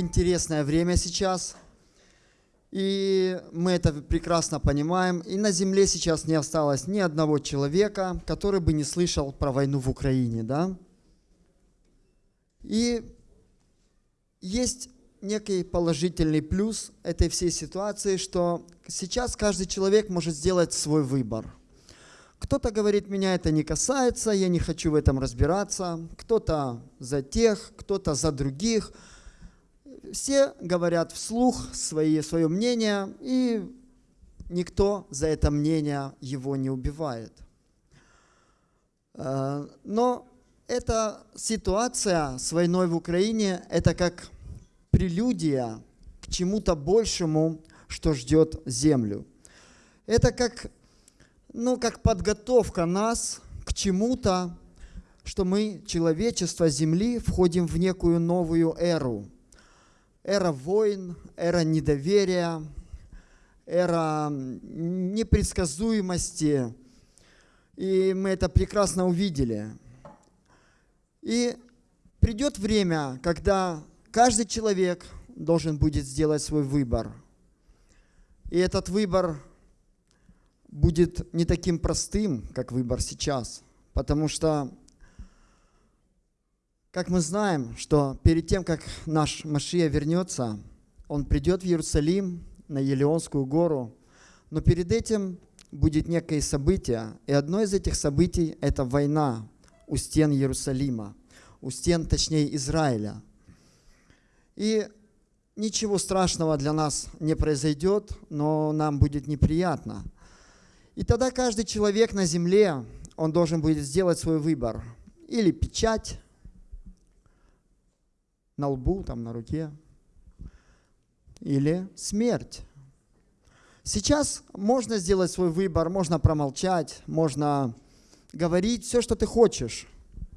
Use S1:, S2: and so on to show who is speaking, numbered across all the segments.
S1: интересное время сейчас. И мы это прекрасно понимаем. И на земле сейчас не осталось ни одного человека, который бы не слышал про войну в Украине. Да? И есть некий положительный плюс этой всей ситуации, что сейчас каждый человек может сделать свой выбор. Кто-то говорит, меня это не касается, я не хочу в этом разбираться. Кто-то за тех, кто-то за других. Все говорят вслух свои, свое мнение, и никто за это мнение его не убивает. Э, но эта ситуация с войной в Украине, это как прелюдия к чему-то большему, что ждет землю. Это как, ну, как подготовка нас к чему-то, что мы, человечество Земли, входим в некую новую эру. Эра войн, эра недоверия, эра непредсказуемости. И мы это прекрасно увидели. И придет время, когда Каждый человек должен будет сделать свой выбор. И этот выбор будет не таким простым, как выбор сейчас. Потому что, как мы знаем, что перед тем, как наш Машия вернется, он придет в Иерусалим, на Елеонскую гору, но перед этим будет некое событие, и одно из этих событий – это война у стен Иерусалима, у стен, точнее, Израиля – и ничего страшного для нас не произойдет, но нам будет неприятно. И тогда каждый человек на земле, он должен будет сделать свой выбор. Или печать на лбу, там на руке, или смерть. Сейчас можно сделать свой выбор, можно промолчать, можно говорить все, что ты хочешь,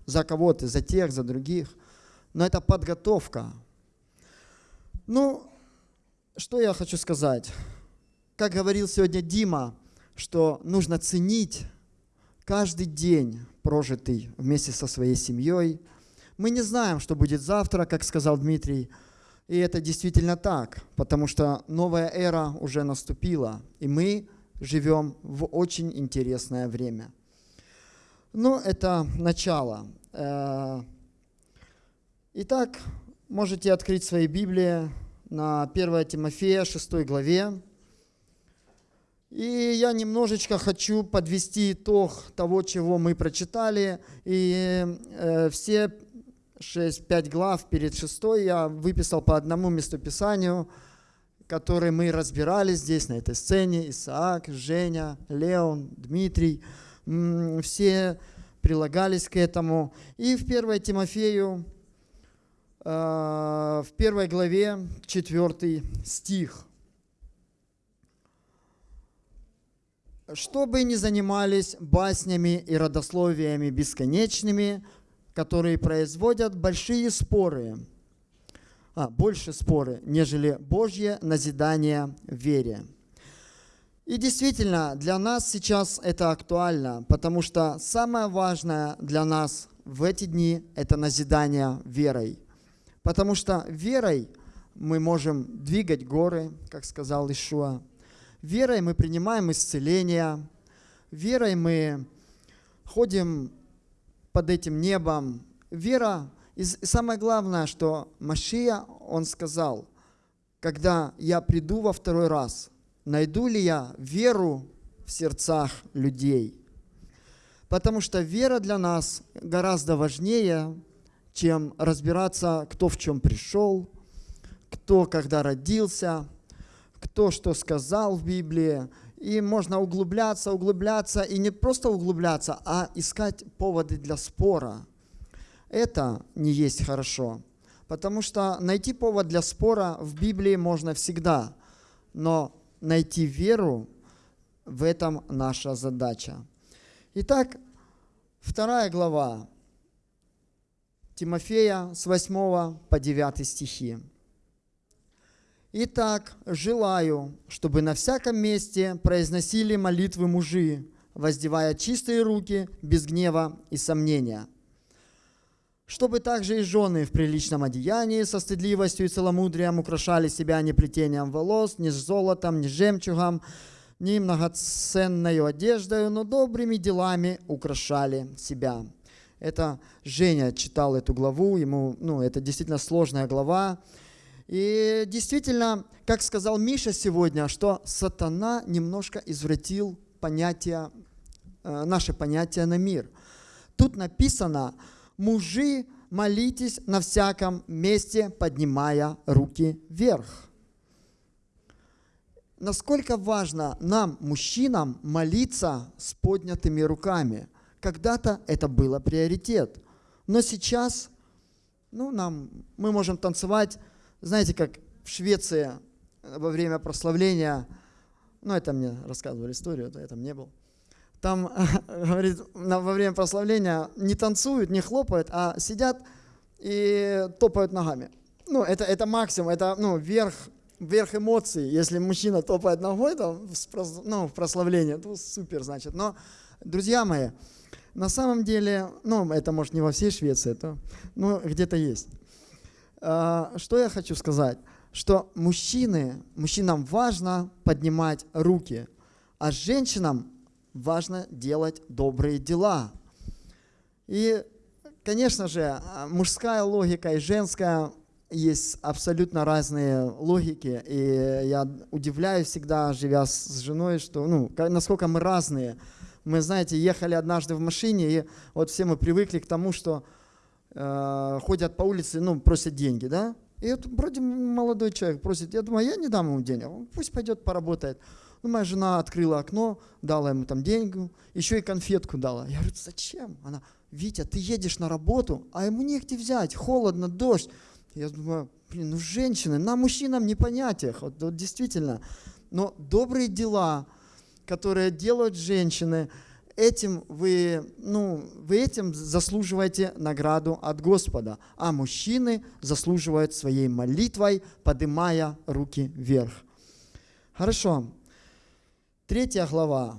S1: за кого ты, за тех, за других. Но это подготовка. Ну, что я хочу сказать? Как говорил сегодня Дима, что нужно ценить каждый день, прожитый вместе со своей семьей. Мы не знаем, что будет завтра, как сказал Дмитрий, и это действительно так, потому что новая эра уже наступила, и мы живем в очень интересное время. Но это начало. Э, итак, можете открыть свои Библии на 1 Тимофея 6 главе. И я немножечко хочу подвести итог того, чего мы прочитали. И э, все 6-5 глав перед шестой я выписал по одному местописанию, которые мы разбирали здесь, на этой сцене. Исаак, Женя, Леон, Дмитрий. Все прилагались к этому. И в 1 Тимофею Э, в первой главе, четвертый стих. «Чтобы не занимались баснями и родословиями бесконечными, которые производят большие споры, а, больше споры, нежели Божье назидание в вере». И действительно, для нас сейчас это актуально, потому что самое важное для нас в эти дни – это назидание верой – Потому что верой мы можем двигать горы, как сказал Ишуа. Верой мы принимаем исцеление. Верой мы ходим под этим небом. Вера, и самое главное, что Машия, он сказал, когда я приду во второй раз, найду ли я веру в сердцах людей? Потому что вера для нас гораздо важнее, чем разбираться, кто в чем пришел, кто когда родился, кто что сказал в Библии. И можно углубляться, углубляться, и не просто углубляться, а искать поводы для спора. Это не есть хорошо. Потому что найти повод для спора в Библии можно всегда, но найти веру в этом наша задача. Итак, вторая глава Тимофея с 8 по 9 стихи. «Итак, желаю, чтобы на всяком месте произносили молитвы мужи, воздевая чистые руки без гнева и сомнения, чтобы также и жены в приличном одеянии со стыдливостью и целомудрием украшали себя не плетением волос, ни золотом, ни жемчугом, ни многоценной одеждой, но добрыми делами украшали себя. Это Женя читал эту главу, ему, ну, это действительно сложная глава. И действительно, как сказал Миша сегодня, что сатана немножко извратил понятие, э, наше понятие на мир. Тут написано, мужи, молитесь на всяком месте, поднимая руки вверх. Насколько важно нам, мужчинам, молиться с поднятыми руками. Когда-то это было приоритет. Но сейчас ну, нам, мы можем танцевать, знаете, как в Швеции во время прославления, ну, это мне рассказывали историю, это я там не был там, говорит, во время прославления не танцуют, не хлопают, а сидят и топают ногами. Ну, это, это максимум, это ну, верх, верх эмоций. Если мужчина топает ногой там, ну, в прославлении, то супер, значит. Но, друзья мои, на самом деле, ну, это может не во всей Швеции, то, ну, где-то есть. А, что я хочу сказать? Что мужчины, мужчинам важно поднимать руки, а женщинам важно делать добрые дела. И, конечно же, мужская логика и женская есть абсолютно разные логики, и я удивляюсь всегда, живя с женой, что, ну, насколько мы разные. Мы, знаете, ехали однажды в машине, и вот все мы привыкли к тому, что э, ходят по улице, ну, просят деньги, да? И вот вроде молодой человек просит, я думаю, я не дам ему денег, пусть пойдет поработает. Ну, моя жена открыла окно, дала ему там деньги, еще и конфетку дала. Я говорю, зачем? Она, Витя, ты едешь на работу, а ему негде взять, холодно, дождь. Я думаю, блин, ну женщины, нам, мужчинам не понятиях, вот, вот действительно. Но добрые дела, которые делают женщины, этим вы, ну, вы этим заслуживаете награду от Господа, а мужчины заслуживают своей молитвой, поднимая руки вверх. Хорошо. Третья глава.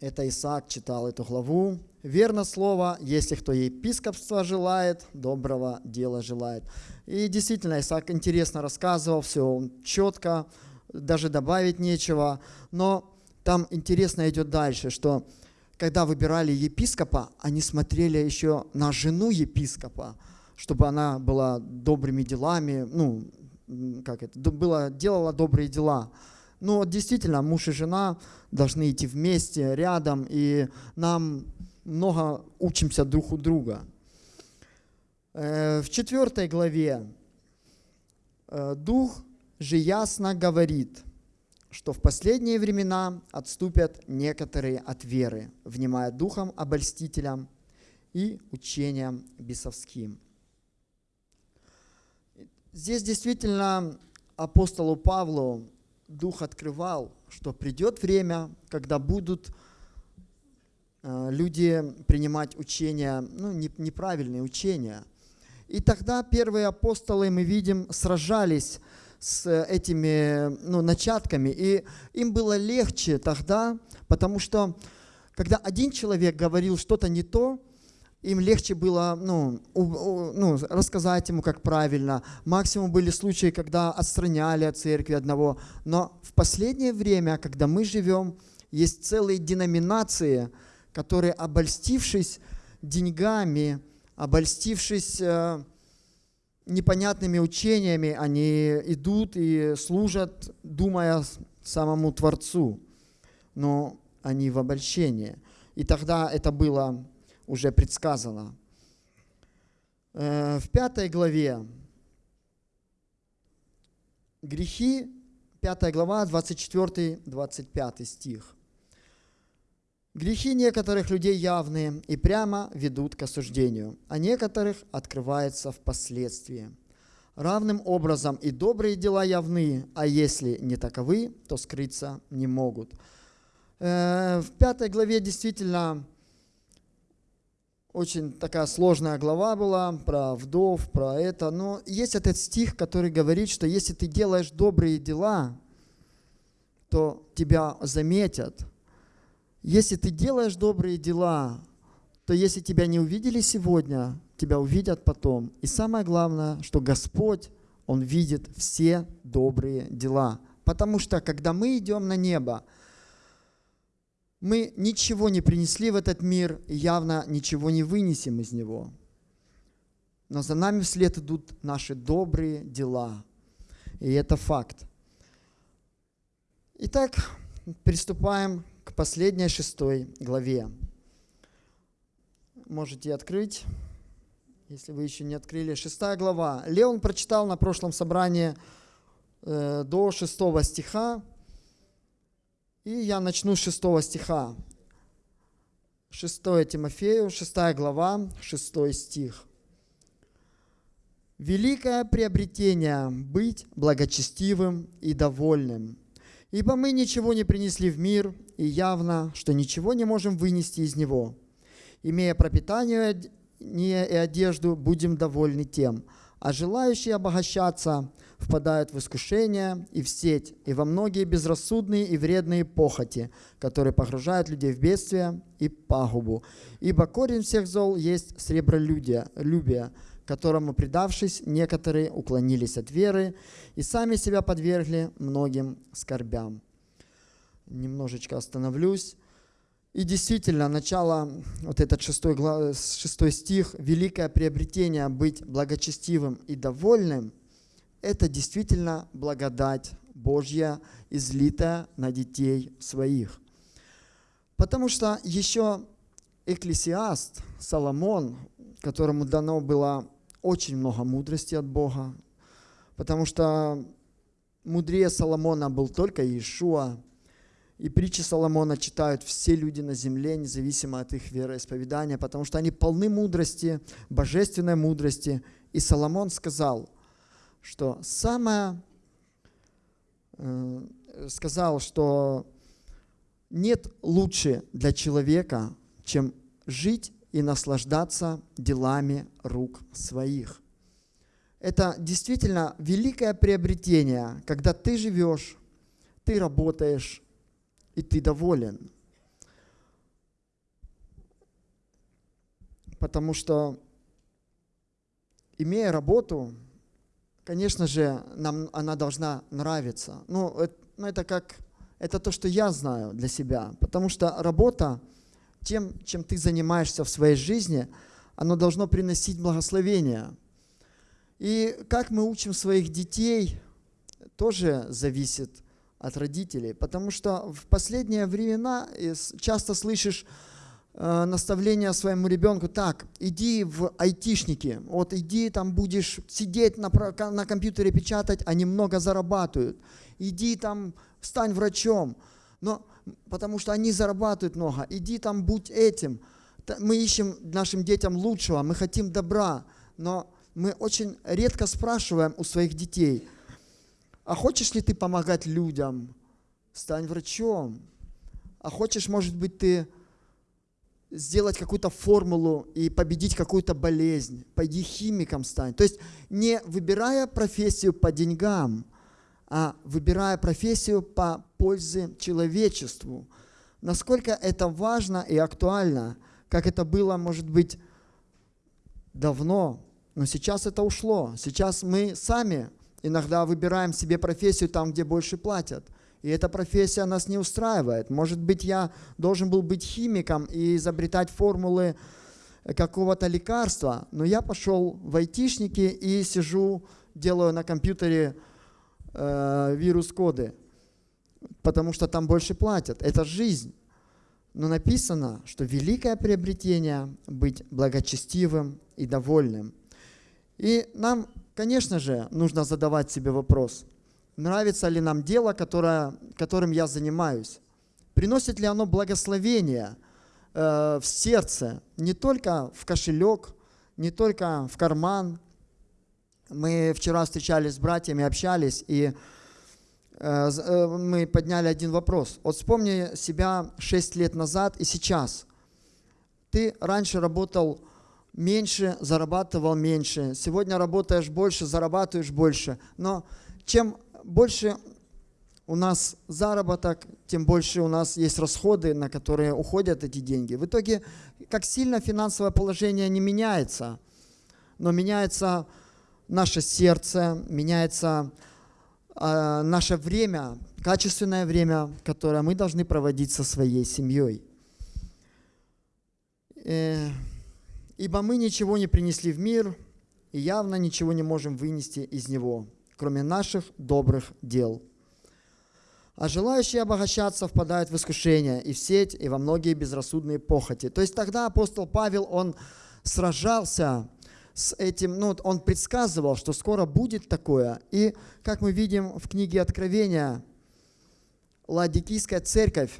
S1: Это Исаак читал эту главу. Верно слово, если кто епископства желает, доброго дела желает. И действительно, Исаак интересно рассказывал, все четко, даже добавить нечего. Но там интересно идет дальше, что когда выбирали епископа, они смотрели еще на жену епископа, чтобы она была добрыми делами, ну, как это, была, делала добрые дела. Но действительно, муж и жена должны идти вместе, рядом, и нам много учимся друг у друга. Э, в четвертой главе э, Дух же ясно говорит, что в последние времена отступят некоторые от веры, внимая духом обольстителям и учениям бесовским. Здесь действительно апостолу Павлу Дух открывал, что придет время, когда будут э, люди принимать учения, ну, неправильные учения. И тогда первые апостолы, мы видим, сражались с этими ну, начатками. И им было легче тогда, потому что когда один человек говорил что-то не то, им легче было ну, у, у, ну, рассказать ему, как правильно. Максимум были случаи, когда отстраняли от церкви одного. Но в последнее время, когда мы живем, есть целые деноминации, которые, обольстившись деньгами, обольстившись э, непонятными учениями, они идут и служат, думая самому Творцу. Но они в обольщении. И тогда это было уже предсказано. Э, в пятой главе грехи, пятая глава, 24-25 стих. Грехи некоторых людей явные и прямо ведут к осуждению, а некоторых открываются впоследствии. Равным образом и добрые дела явны, а если не таковы, то скрыться не могут. Э, в пятой главе действительно очень такая сложная глава была про вдов, про это. Но есть этот стих, который говорит, что если ты делаешь добрые дела, то тебя заметят. Если ты делаешь добрые дела, то если тебя не увидели сегодня, тебя увидят потом. И самое главное, что Господь, Он видит все добрые дела. Потому что, когда мы идем на небо, мы ничего не принесли в этот мир и явно ничего не вынесем из него. Но за нами вслед идут наши добрые дела. И это факт. Итак, приступаем к последней шестой главе. Можете открыть, если вы еще не открыли. Шестая глава. Леон прочитал на прошлом собрании э, до шестого стиха, и я начну с шестого стиха. 6 Тимофею, 6 глава, 6 стих. «Великое приобретение – быть благочестивым и довольным, ибо мы ничего не принесли в мир, и явно, что ничего не можем вынести из него. Имея пропитание и одежду, будем довольны тем, а желающие обогащаться – впадают в искушение и в сеть, и во многие безрассудные и вредные похоти, которые погружают людей в бедствие и пагубу. Ибо корень всех зол есть сребролюбие, любие, которому, предавшись, некоторые уклонились от веры и сами себя подвергли многим скорбям. Немножечко остановлюсь. И действительно, начало, вот этот шестой, шестой стих, великое приобретение быть благочестивым и довольным – это действительно благодать Божья, излитая на детей своих. Потому что еще Экклесиаст, Соломон, которому дано было очень много мудрости от Бога, потому что мудрее Соломона был только Иешуа, и притчи Соломона читают все люди на земле, независимо от их вероисповедания, потому что они полны мудрости, божественной мудрости. И Соломон сказал – что самое, э, сказал, что нет лучше для человека, чем жить и наслаждаться делами рук своих. Это действительно великое приобретение, когда ты живешь, ты работаешь, и ты доволен. Потому что, имея работу, конечно же, нам она должна нравиться. Ну, это, ну, это как, это то, что я знаю для себя. Потому что работа, тем, чем ты занимаешься в своей жизни, оно должно приносить благословение. И как мы учим своих детей, тоже зависит от родителей. Потому что в последние времена часто слышишь, Э, наставление своему ребенку, так, иди в айтишники, вот иди там будешь сидеть на, на компьютере печатать, они много зарабатывают. Иди там, стань врачом, но, потому что они зарабатывают много. Иди там, будь этим. Мы ищем нашим детям лучшего, мы хотим добра, но мы очень редко спрашиваем у своих детей, а хочешь ли ты помогать людям? Стань врачом. А хочешь, может быть, ты сделать какую-то формулу и победить какую-то болезнь. Пойди химиком стань. То есть не выбирая профессию по деньгам, а выбирая профессию по пользе человечеству. Насколько это важно и актуально, как это было, может быть, давно, но сейчас это ушло. Сейчас мы сами иногда выбираем себе профессию там, где больше платят – и эта профессия нас не устраивает. Может быть, я должен был быть химиком и изобретать формулы какого-то лекарства, но я пошел в айтишники и сижу, делаю на компьютере э, вирус-коды, потому что там больше платят. Это жизнь. Но написано, что великое приобретение – быть благочестивым и довольным. И нам, конечно же, нужно задавать себе вопрос – нравится ли нам дело, которое, которым я занимаюсь. Приносит ли оно благословение э, в сердце, не только в кошелек, не только в карман. Мы вчера встречались с братьями, общались, и э, э мы подняли один вопрос. Вот вспомни себя 6 лет назад и сейчас. Ты раньше работал меньше, зарабатывал меньше. Сегодня работаешь больше, зарабатываешь больше. Но чем больше у нас заработок, тем больше у нас есть расходы, на которые уходят эти деньги. В итоге, как сильно финансовое положение не меняется, но меняется наше сердце, меняется э, наше время, качественное время, которое мы должны проводить со своей семьей. Э, Ибо мы ничего не принесли в мир, и явно ничего не можем вынести из него, кроме наших добрых дел. А желающие обогащаться впадают в искушение и в сеть, и во многие безрассудные похоти. То есть тогда апостол Павел, он сражался с этим, ну, он предсказывал, что скоро будет такое. И, как мы видим в книге Откровения, Ладикийская церковь,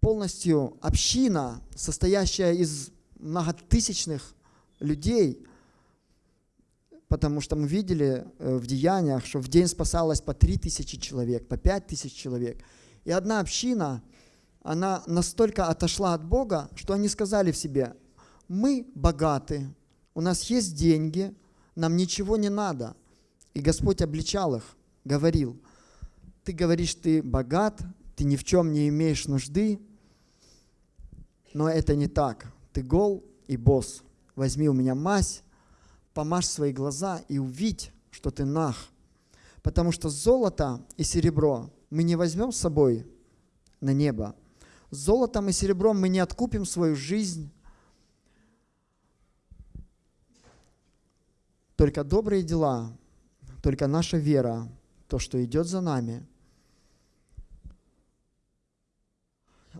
S1: полностью община, состоящая из многотысячных людей, потому что мы видели э, в деяниях, что в день спасалось по три тысячи человек, по пять тысяч человек. И одна община, она настолько отошла от Бога, что они сказали в себе, мы богаты, у нас есть деньги, нам ничего не надо. И Господь обличал их, говорил, ты говоришь, ты богат, ты ни в чем не имеешь нужды, но это не так. Ты гол и босс. Возьми у меня мазь, помажь свои глаза и увидь, что ты нах. Потому что золото и серебро мы не возьмем с собой на небо. Золотом и серебром мы не откупим свою жизнь. Только добрые дела, только наша вера, то, что идет за нами.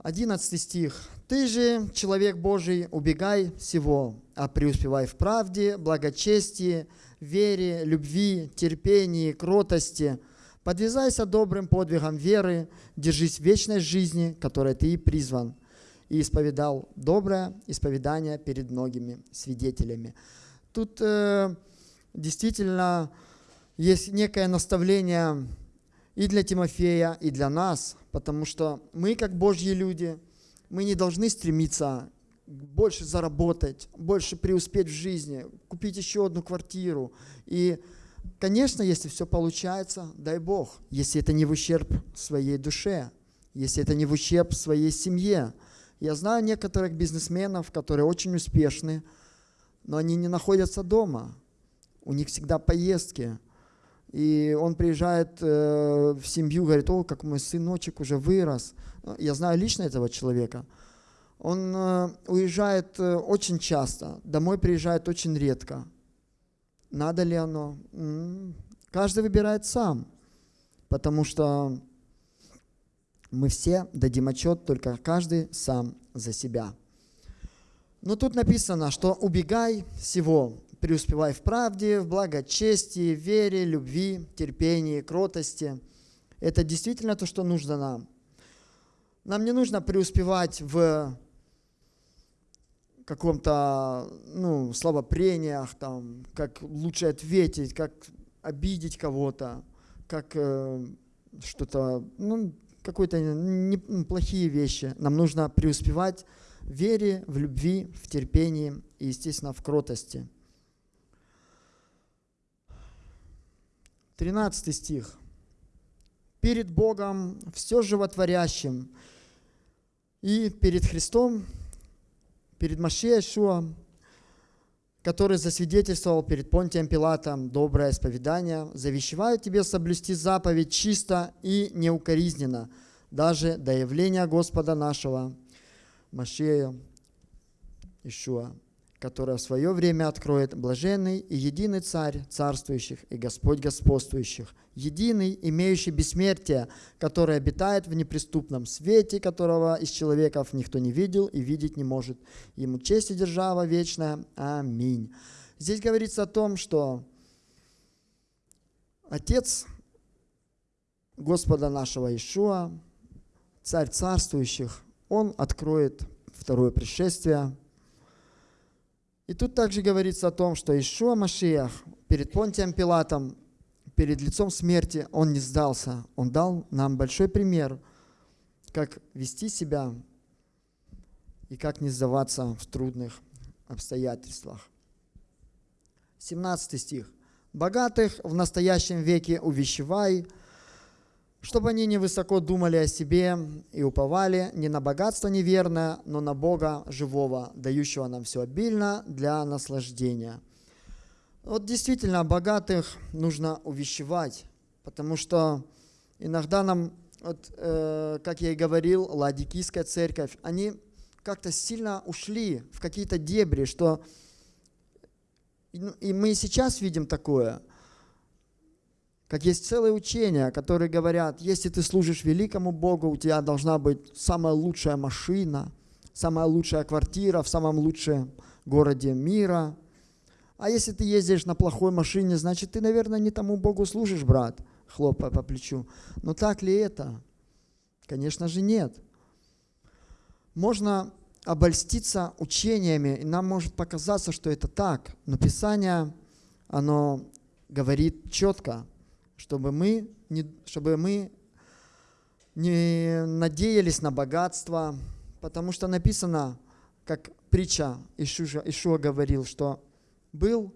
S1: 11 стих. Ты же, человек Божий, убегай всего, а преуспевай в правде, благочестии, вере, любви, терпении, кротости. Подвязайся добрым подвигом веры, держись вечной жизни, которой ты и призван, и исповедал доброе исповедание перед многими свидетелями. Тут э, действительно есть некое наставление и для Тимофея, и для нас, потому что мы, как Божьи люди – мы не должны стремиться больше заработать, больше преуспеть в жизни, купить еще одну квартиру. И, конечно, если все получается, дай Бог, если это не в ущерб своей душе, если это не в ущерб своей семье. Я знаю некоторых бизнесменов, которые очень успешны, но они не находятся дома. У них всегда поездки. И он приезжает э, в семью, говорит, о, как мой сыночек уже вырос. Я знаю лично этого человека. Он э, уезжает э, очень часто, домой приезжает очень редко. Надо ли оно? Каждый выбирает сам, потому что мы все дадим отчет, только каждый сам за себя. Но тут написано, что убегай всего, преуспевай в правде, в благочестии, вере, любви, терпении, кротости. Это действительно то, что нужно нам. Нам не нужно преуспевать в каком-то, ну, слабопрениях, там, как лучше ответить, как обидеть кого-то, как э, что-то, ну, какие-то неплохие вещи. Нам нужно преуспевать в вере, в любви, в терпении и, естественно, в кротости. 13 стих. «Перед Богом все животворящим, и перед Христом, перед Машией Шуа, который засвидетельствовал перед Понтием Пилатом доброе исповедание, завещеваю тебе соблюсти заповедь чисто и неукоризненно, даже до явления Господа нашего, Машея Ишуа которое в свое время откроет блаженный и единый Царь царствующих и Господь господствующих, единый, имеющий бессмертие, который обитает в неприступном свете, которого из человеков никто не видел и видеть не может. Ему честь и держава вечная. Аминь. Здесь говорится о том, что Отец Господа нашего Ишуа, Царь царствующих, Он откроет второе пришествие – и тут также говорится о том, что Ишуа Машиях перед Понтием Пилатом, перед лицом смерти, он не сдался. Он дал нам большой пример, как вести себя и как не сдаваться в трудных обстоятельствах. 17 стих. «Богатых в настоящем веке увещевай, чтобы они не высоко думали о себе и уповали не на богатство неверное, но на Бога живого, дающего нам все обильно для наслаждения. Вот действительно, богатых нужно увещевать, потому что иногда нам, вот, э, как я и говорил, Ладикийская церковь, они как-то сильно ушли в какие-то дебри, что и мы сейчас видим такое – как есть целые учения, которые говорят, если ты служишь великому Богу, у тебя должна быть самая лучшая машина, самая лучшая квартира в самом лучшем городе мира. А если ты ездишь на плохой машине, значит, ты, наверное, не тому Богу служишь, брат, хлопая по плечу. Но так ли это? Конечно же, нет. Можно обольститься учениями, и нам может показаться, что это так. Но Писание, оно говорит четко, чтобы мы не, чтобы мы не надеялись на богатство, потому что написано, как притча Ишуа, Ишуа говорил, что был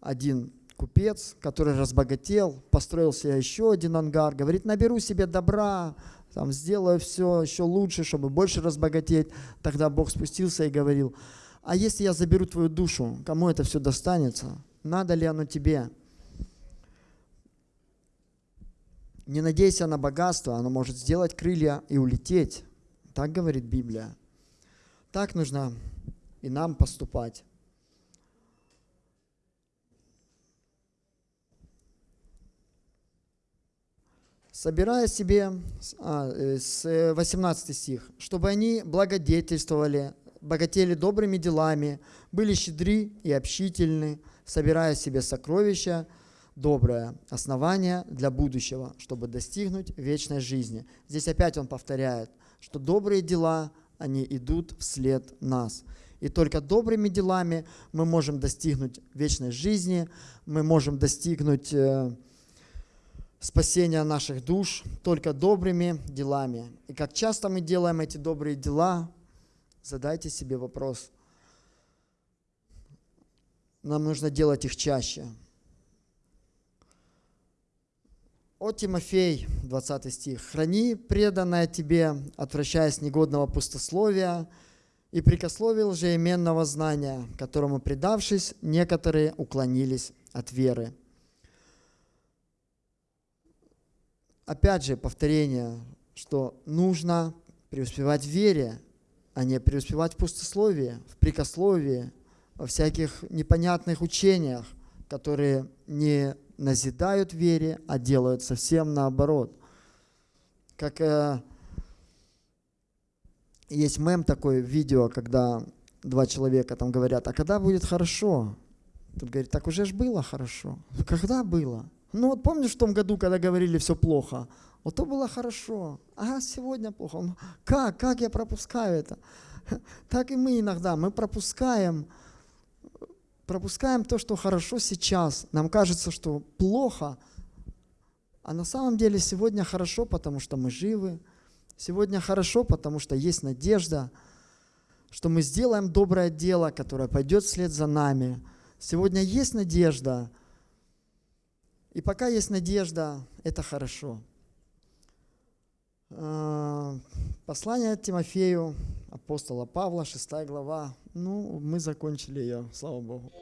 S1: один купец, который разбогател, построил себе еще один ангар, говорит, наберу себе добра, там, сделаю все еще лучше, чтобы больше разбогатеть. Тогда Бог спустился и говорил, а если я заберу твою душу, кому это все достанется? Надо ли оно тебе? Не надейся на богатство, оно может сделать крылья и улететь. Так говорит Библия. Так нужно и нам поступать. собирая себе, а, э, с 18 стих, чтобы они благодетельствовали, богатели добрыми делами, были щедры и общительны, собирая себе сокровища доброе основание для будущего, чтобы достигнуть вечной жизни. Здесь опять он повторяет, что добрые дела, они идут вслед нас. И только добрыми делами мы можем достигнуть вечной жизни, мы можем достигнуть э, спасения наших душ только добрыми делами. И как часто мы делаем эти добрые дела, задайте себе вопрос. Нам нужно делать их чаще. О Тимофей, 20 стих. «Храни преданное тебе, отвращаясь негодного пустословия и прикословил лжеименного знания, которому, предавшись, некоторые уклонились от веры». Опять же, повторение, что нужно преуспевать в вере, а не преуспевать в пустословии, в прикословии, во всяких непонятных учениях, которые не назидают вере, а делают совсем наоборот. Как э, есть мем такой, видео, когда два человека там говорят, а когда будет хорошо? Тут говорит, так уже ж было хорошо. Когда было? Ну вот помнишь в том году, когда говорили все плохо? Вот то было хорошо, а сегодня плохо. Он, как? Как я пропускаю это? Так и мы иногда, мы пропускаем пропускаем то, что хорошо сейчас. Нам кажется, что плохо, а на самом деле сегодня хорошо, потому что мы живы. Сегодня хорошо, потому что есть надежда, что мы сделаем доброе дело, которое пойдет вслед за нами. Сегодня есть надежда. И пока есть надежда, это хорошо. А, послание Тимофею, апостола Павла, 6 глава. Ну, мы закончили ее, слава Богу.